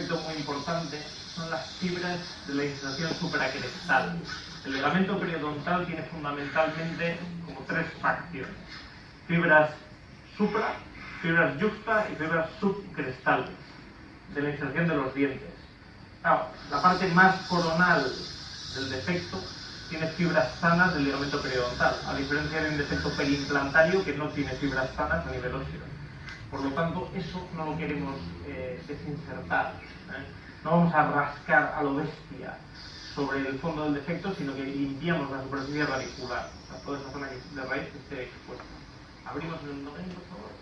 importante son las fibras de la inserción supracrestal. El ligamento periodontal tiene fundamentalmente como tres facciones. Fibras supra, fibras juxta y fibras subcrestales de la inserción de los dientes. la parte más coronal del defecto tiene fibras sanas del ligamento periodontal, a diferencia de un defecto periimplantario que no tiene fibras sanas a nivel óseo. Por lo tanto, eso no lo queremos eh, desinsertar. ¿eh? No vamos a rascar a lo bestia sobre el fondo del defecto, sino que limpiamos la superficie radicular, toda esa zona de raíz que esté expuesta. Abrimos el domain, por favor.